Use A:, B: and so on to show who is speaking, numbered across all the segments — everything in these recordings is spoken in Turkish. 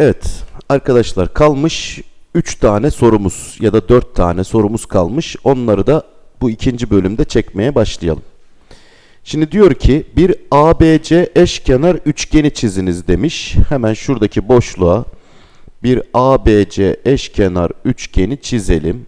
A: Evet arkadaşlar kalmış 3 tane sorumuz ya da 4 tane sorumuz kalmış. Onları da bu ikinci bölümde çekmeye başlayalım. Şimdi diyor ki bir ABC eşkenar üçgeni çiziniz demiş. Hemen şuradaki boşluğa bir ABC eşkenar üçgeni çizelim.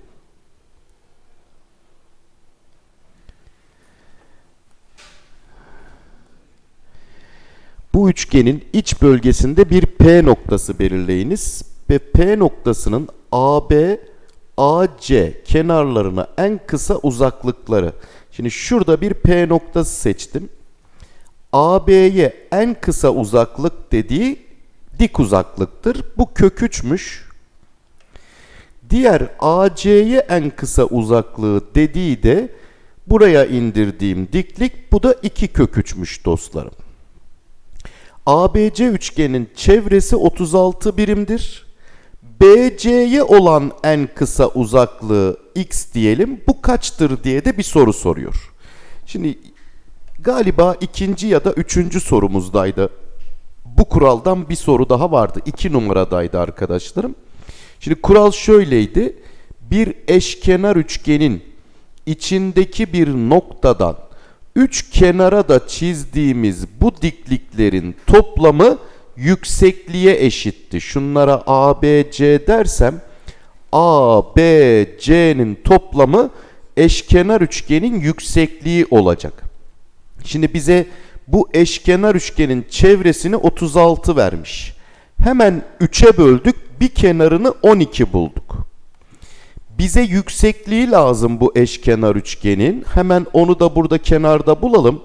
A: Bu üçgenin iç bölgesinde bir P noktası belirleyiniz ve P noktasının AB, AC kenarlarına en kısa uzaklıkları. Şimdi şurada bir P noktası seçtim. AB'ye en kısa uzaklık dediği dik uzaklıktır. Bu kök 3'müş. Diğer AC'ye en kısa uzaklığı dediği de buraya indirdiğim diklik bu da 2 kök 3'müş dostlarım. ABC üçgenin çevresi 36 birimdir. BC'ye olan en kısa uzaklığı x diyelim. Bu kaçtır diye de bir soru soruyor. Şimdi galiba ikinci ya da üçüncü sorumuzdaydı. Bu kuraldan bir soru daha vardı. İki numaradaydı arkadaşlarım. Şimdi kural şöyleydi. Bir eşkenar üçgenin içindeki bir noktadan üç kenara da çizdiğimiz bu dikliklerin toplamı yüksekliğe eşitti. Şunlara A, B, C dersem A, B, C'nin toplamı eşkenar üçgenin yüksekliği olacak. Şimdi bize bu eşkenar üçgenin çevresini 36 vermiş. Hemen 3'e böldük. Bir kenarını 12 bulduk. Bize yüksekliği lazım bu eşkenar üçgenin. Hemen onu da burada kenarda bulalım.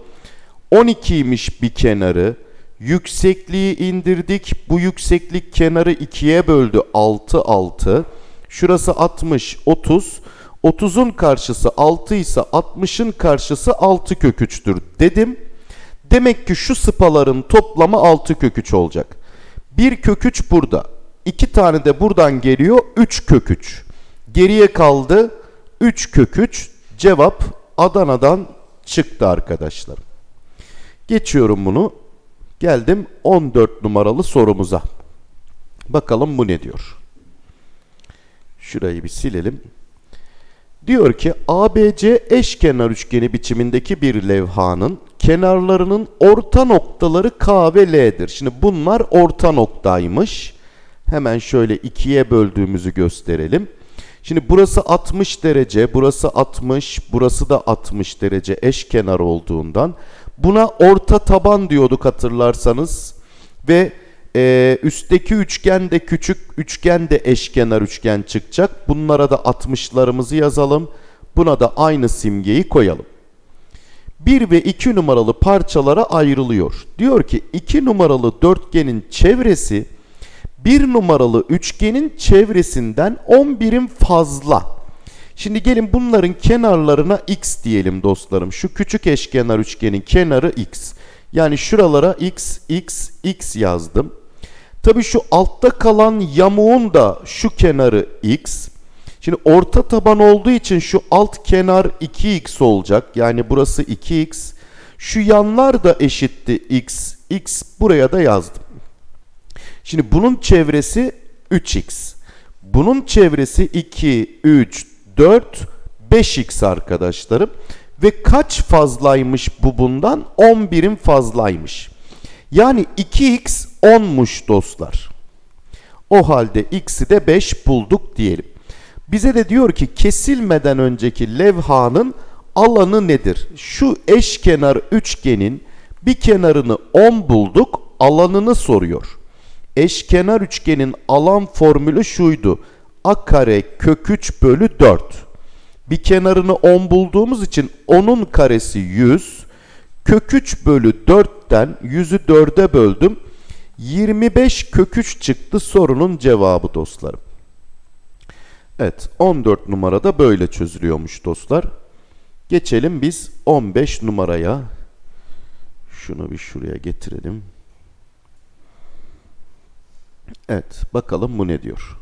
A: 12'ymiş bir kenarı. Yüksekliği indirdik. Bu yükseklik kenarı 2'ye böldü. 6 6. Şurası 60 30. 30'un karşısı 6 ise 60'ın karşısı 6 kök 3'tür dedim. Demek ki şu sıpaların toplamı 6 kök 3 olacak. 1 kök 3 burada. 2 tane de buradan geliyor. 3 kök 3. Geriye kaldı 3 kök 3. Cevap Adana'dan çıktı arkadaşlar. Geçiyorum bunu. Geldim 14 numaralı sorumuza. Bakalım bu ne diyor. Şurayı bir silelim. Diyor ki ABC eşkenar üçgeni biçimindeki bir levhanın kenarlarının orta noktaları K ve L'dir. Şimdi bunlar orta noktaymış. Hemen şöyle ikiye böldüğümüzü gösterelim. Şimdi burası 60 derece, burası 60, burası da 60 derece eşkenar olduğundan buna orta taban diyorduk hatırlarsanız ve e, üstteki üçgen de küçük üçgen de eşkenar üçgen çıkacak. Bunlara da 60'larımızı yazalım. Buna da aynı simgeyi koyalım. 1 ve 2 numaralı parçalara ayrılıyor. Diyor ki 2 numaralı dörtgenin çevresi 1 numaralı üçgenin çevresinden 10 birim fazla. Şimdi gelin bunların kenarlarına x diyelim dostlarım. Şu küçük eşkenar üçgenin kenarı x. Yani şuralara x, x, x yazdım. Tabi şu altta kalan yamuğun da şu kenarı x. Şimdi orta taban olduğu için şu alt kenar 2x olacak. Yani burası 2x. Şu yanlar da eşitti x. x buraya da yazdım. Şimdi bunun çevresi 3x. Bunun çevresi 2, 3, 4, 5x arkadaşlarım. Ve kaç fazlaymış bu bundan? 10 birim fazlaymış. Yani 2x 10'muş dostlar. O halde x'i de 5 bulduk diyelim. Bize de diyor ki kesilmeden önceki levhanın alanı nedir? Şu eşkenar üçgenin bir kenarını 10 bulduk, alanını soruyor. Eşkenar üçgenin alan formülü şuydu. A kare kök 3 bölü 4. Bir kenarını 10 bulduğumuz için 10'un karesi 100. Kök 3 bölü 4'ten 100'ü 4'e böldüm. 25 kök 3 çıktı sorunun cevabı dostlarım. Evet 14 numarada böyle çözülüyormuş dostlar. Geçelim biz 15 numaraya. Şunu bir şuraya getirelim. Evet bakalım bu ne diyor.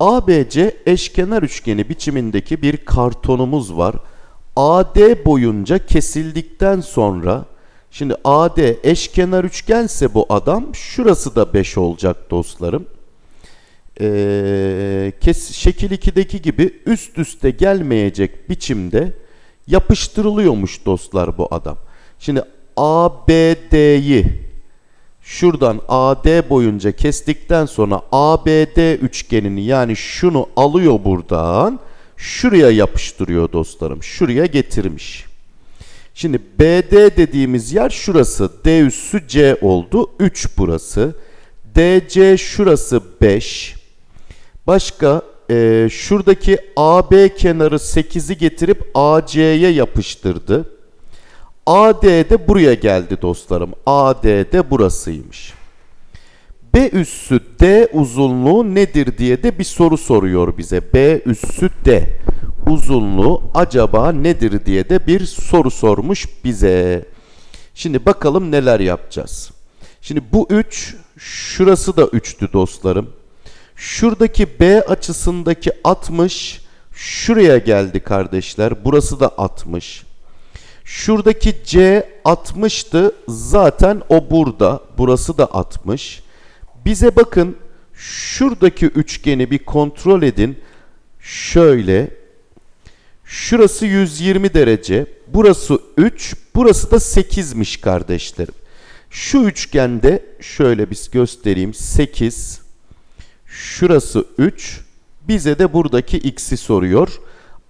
A: ABC eşkenar üçgeni biçimindeki bir kartonumuz var. AD boyunca kesildikten sonra Şimdi AD eşkenar üçgense bu adam şurası da 5 olacak dostlarım. Ee, kes, şekil 2'deki gibi üst üste gelmeyecek biçimde yapıştırılıyormuş dostlar bu adam. Şimdi ABD'yi şuradan AD boyunca kestikten sonra ABD üçgenini yani şunu alıyor buradan şuraya yapıştırıyor dostlarım. Şuraya getirmiş. Şimdi BD dediğimiz yer şurası. D üssü C oldu. 3 burası. DC şurası 5. Başka e, şuradaki AB kenarı 8'i getirip AC'ye yapıştırdı. AD de buraya geldi dostlarım. AD de burasıymış. B üssü D uzunluğu nedir diye de bir soru soruyor bize. B üssü D uzunluğu acaba nedir diye de bir soru sormuş bize. Şimdi bakalım neler yapacağız. Şimdi bu 3 şurası da 3'tü dostlarım. Şuradaki B açısındaki 60 şuraya geldi kardeşler. Burası da 60. Şuradaki C 60'tı. Zaten o burada. Burası da 60. Bize bakın şuradaki üçgeni bir kontrol edin. Şöyle. Şurası 120 derece. Burası 3. Burası da 8'miş kardeşlerim. Şu üçgende şöyle bir göstereyim. 8. Şurası 3. Bize de buradaki x'i soruyor.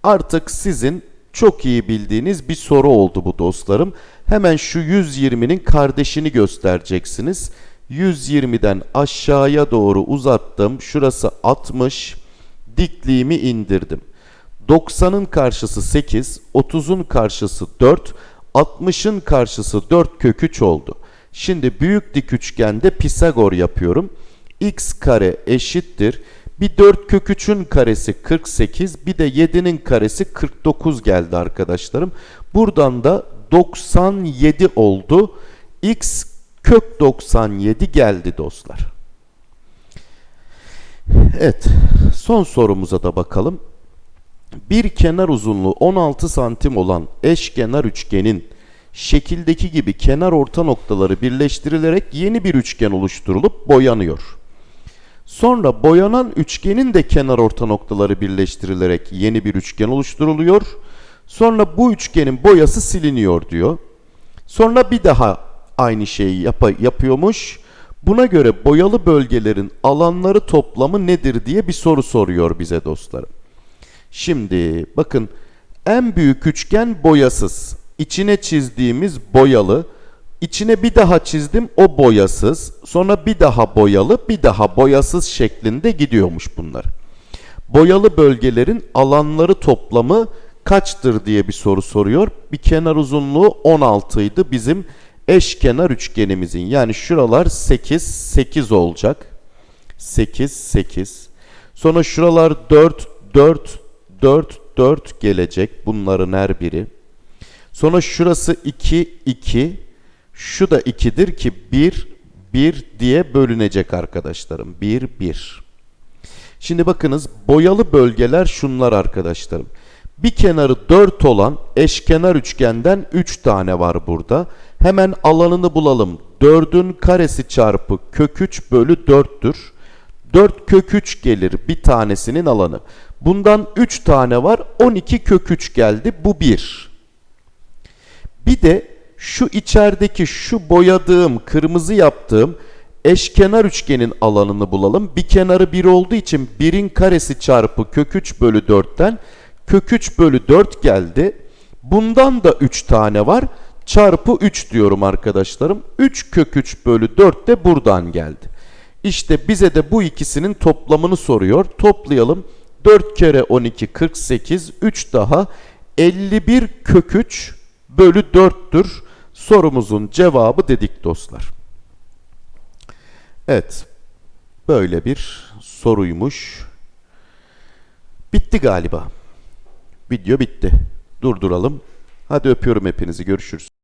A: Artık sizin çok iyi bildiğiniz bir soru oldu bu dostlarım. Hemen şu 120'nin kardeşini göstereceksiniz. 120'den aşağıya doğru uzattım. Şurası 60. Dikliğimi indirdim. 90'ın karşısı 8, 30'un karşısı 4, 60'ın karşısı 4 kök 3 oldu. Şimdi büyük dik üçgende Pisagor yapıyorum. x kare eşittir. Bir 4 kök 3'ün karesi 48, bir de 7'nin karesi 49 geldi arkadaşlarım. Buradan da 97 oldu. x kök 97 geldi dostlar. Evet, son sorumuza da bakalım. Bir kenar uzunluğu 16 santim olan eşkenar üçgenin şekildeki gibi kenar orta noktaları birleştirilerek yeni bir üçgen oluşturulup boyanıyor. Sonra boyanan üçgenin de kenar orta noktaları birleştirilerek yeni bir üçgen oluşturuluyor. Sonra bu üçgenin boyası siliniyor diyor. Sonra bir daha aynı şeyi yap yapıyormuş. Buna göre boyalı bölgelerin alanları toplamı nedir diye bir soru soruyor bize dostlarım. Şimdi bakın en büyük üçgen boyasız. İçine çizdiğimiz boyalı. İçine bir daha çizdim o boyasız. Sonra bir daha boyalı bir daha boyasız şeklinde gidiyormuş bunlar. Boyalı bölgelerin alanları toplamı kaçtır diye bir soru soruyor. Bir kenar uzunluğu 16 idi bizim eşkenar üçgenimizin. Yani şuralar 8, 8 olacak. 8, 8. Sonra şuralar 4, 4, 4, 4 gelecek bunların her biri. Sonra şurası 2, 2. Şu da 2'dir ki 1, 1 diye bölünecek arkadaşlarım. 1, 1. Şimdi bakınız boyalı bölgeler şunlar arkadaşlarım. Bir kenarı 4 olan eşkenar üçgenden 3 tane var burada. Hemen alanını bulalım. 4'ün karesi çarpı kök 3 bölü 4'tür. 4 kök 3 gelir bir tanesinin alanı. Bundan 3 tane var. 12 kök 3 geldi. Bu 1. Bir de şu içerideki şu boyadığım, kırmızı yaptığım eşkenar üçgenin alanını bulalım. Bir kenarı 1 olduğu için 1'in karesi çarpı kök 3 bölü 4'ten kök 3 bölü 4 geldi. Bundan da 3 tane var. Çarpı 3 diyorum arkadaşlarım. 3 kök 3 bölü 4 de buradan geldi. İşte bize de bu ikisinin toplamını soruyor. Toplayalım. 4 kere 12 48 3 daha 51 kök 3 bölü 4'tür. Sorumuzun cevabı dedik dostlar. Evet. Böyle bir soruymuş. Bitti galiba. Video bitti. Durduralım. Hadi öpüyorum hepinizi. Görüşürüz.